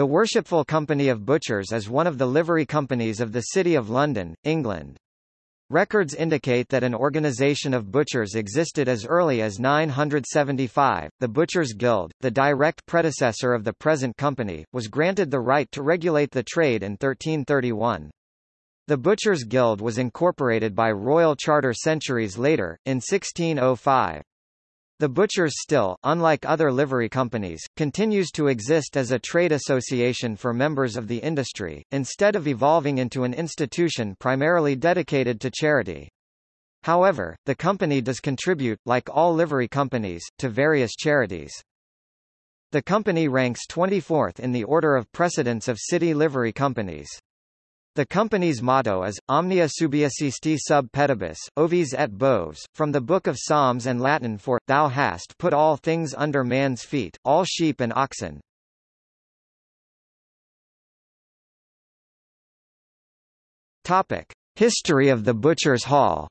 The Worshipful Company of Butchers is one of the livery companies of the City of London, England. Records indicate that an organisation of butchers existed as early as 975. The Butchers' Guild, the direct predecessor of the present company, was granted the right to regulate the trade in 1331. The Butchers' Guild was incorporated by royal charter centuries later, in 1605. The Butchers still, unlike other livery companies, continues to exist as a trade association for members of the industry, instead of evolving into an institution primarily dedicated to charity. However, the company does contribute, like all livery companies, to various charities. The company ranks 24th in the order of precedence of city livery companies. The company's motto is, Omnia subjecisti sub pedibus, ovis et boves, from the Book of Psalms and Latin for, Thou hast put all things under man's feet, all sheep and oxen. Topic. History of the Butcher's Hall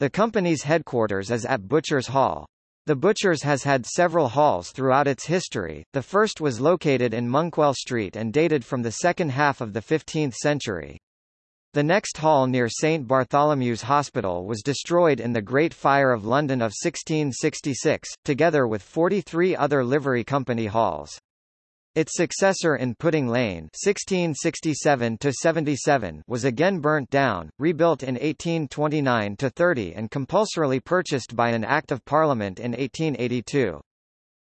The company's headquarters is at Butcher's Hall. The Butchers has had several halls throughout its history, the first was located in Monkwell Street and dated from the second half of the 15th century. The next hall near St Bartholomew's Hospital was destroyed in the Great Fire of London of 1666, together with 43 other livery company halls. Its successor in Pudding Lane (1667–77) was again burnt down, rebuilt in 1829–30 and compulsorily purchased by an Act of Parliament in 1882.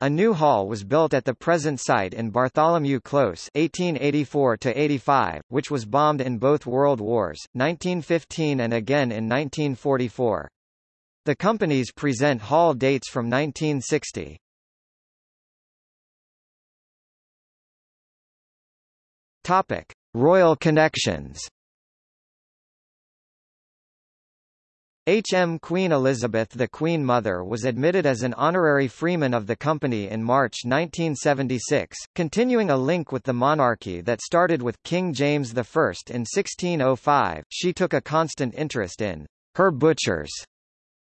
A new hall was built at the present site in Bartholomew Close 1884–85, which was bombed in both World Wars, 1915 and again in 1944. The companies present hall dates from 1960. Topic: Royal connections. H.M. Queen Elizabeth the Queen Mother was admitted as an honorary freeman of the company in March 1976, continuing a link with the monarchy that started with King James I in 1605. She took a constant interest in her butchers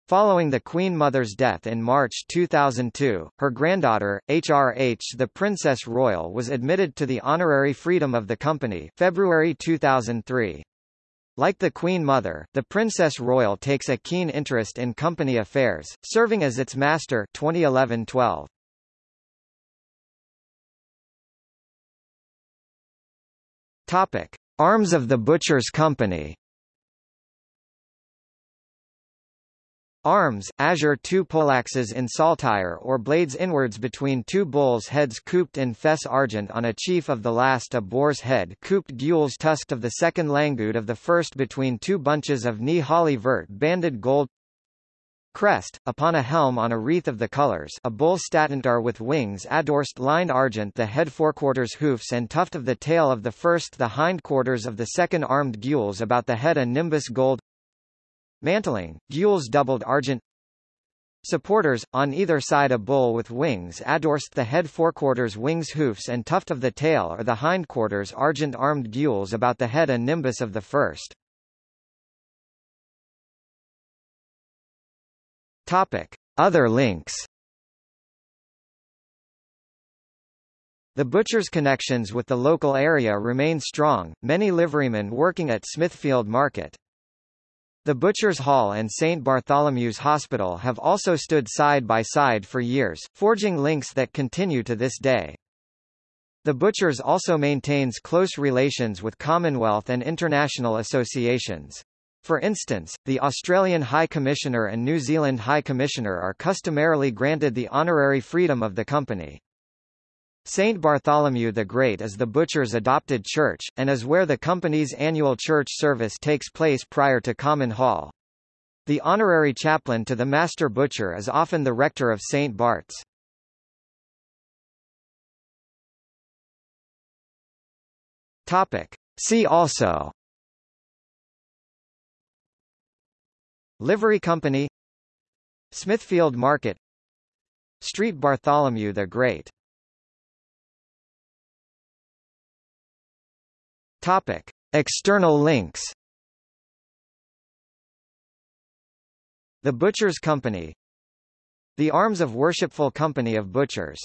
Following the Queen Mother's death in March 2002, her granddaughter, HRH the Princess Royal was admitted to the honorary freedom of the company February 2003. Like the Queen Mother, the Princess Royal takes a keen interest in company affairs, serving as its master 2011-12. Topic: Arms of the Butchers Company Arms, azure two poleaxes in saltire or blades inwards between two bulls' heads couped in fess argent on a chief of the last a boar's head couped gules tusked of the second langued of the first between two bunches of knee holly vert banded gold Crest, upon a helm on a wreath of the colours a bull statant with wings adorsed lined argent the head forequarters hoofs and tuft of the tail of the first the hindquarters of the second armed gules about the head a nimbus gold Mantling, gules doubled argent Supporters, on either side a bull with wings adorsed the head forequarters wings hoofs and tuft of the tail or the hindquarters argent armed gules about the head a nimbus of the first. Topic. Other links The butcher's connections with the local area remain strong, many liverymen working at Smithfield Market. The Butchers Hall and St. Bartholomew's Hospital have also stood side by side for years, forging links that continue to this day. The Butchers also maintains close relations with Commonwealth and international associations. For instance, the Australian High Commissioner and New Zealand High Commissioner are customarily granted the honorary freedom of the company. St. Bartholomew the Great is the butcher's adopted church, and is where the company's annual church service takes place prior to Common Hall. The honorary chaplain to the master butcher is often the rector of St. Bart's. Topic. See also Livery Company Smithfield Market Street Bartholomew the Great Topic: External links. The Butchers Company The Arms of Worshipful Company of Butchers